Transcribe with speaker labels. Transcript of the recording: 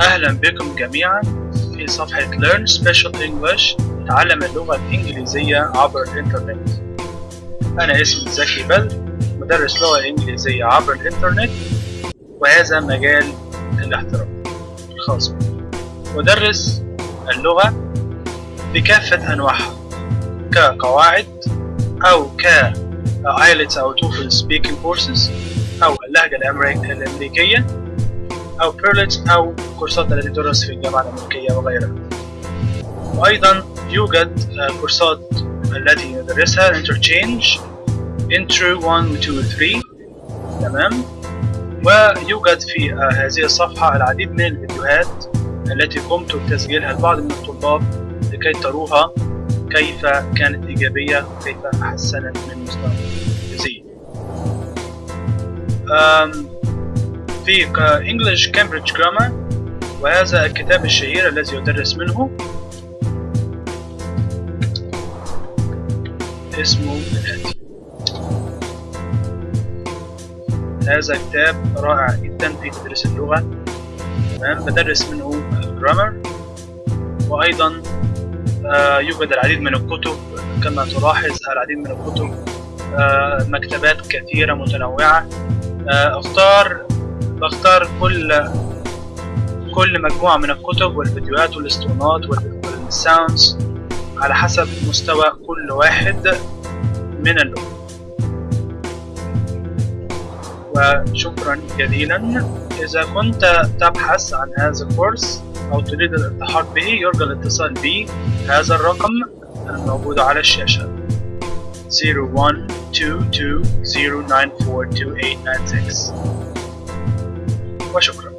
Speaker 1: أهلا بكم جميعا في صفحة Learn Special English تعلم اللغة الإنجليزية عبر الإنترنت. أنا اسمي زكي بل مدرس لغة إنجليزية عبر الإنترنت وهذا مجال الاحتراف الخاص بي. أدرس اللغة بكافة أنواعها كقواعد أو ك IELTS أو TOEFL speaking courses أو اللهجة الأمريكية. أو بيرلتس أو كورسات التي تدرس في الجامعة الأمريكية وغيرها. وأيضا يوجد كورسات التي ندرسها interchange intro 1 2 3 تمام؟ ويوجد في هذه الصفحة العديد من الفيديوهات التي قمت بتسجيلها لبعض من الطلاب لكي تروها كيف كانت إيجابية وكيف حسنت من مستوى الإنجليزية في English Cambridge Grammar وهذا الكتاب الشهير الذي يدرس منه. اسمه الآتي. هذا كتاب رائع جدا في تدريس اللغة. تمام؟ بدرس منه الجرامر وأيضا آه يوجد العديد من الكتب كما تلاحظ العديد من الكتب آه مكتبات كثيرة متنوعة. آه أختار بختار كل كل مجموعة من الكتب والفيديوهات والاسطوانات والساوندز على حسب مستوى كل واحد من اللغة. وشكرا جزيلا. إذا كنت تبحث عن هذا الكورس أو تريد الالتحاق به يرجى الاتصال بي هذا الرقم الموجود على الشاشة. 0122094286 وشكرا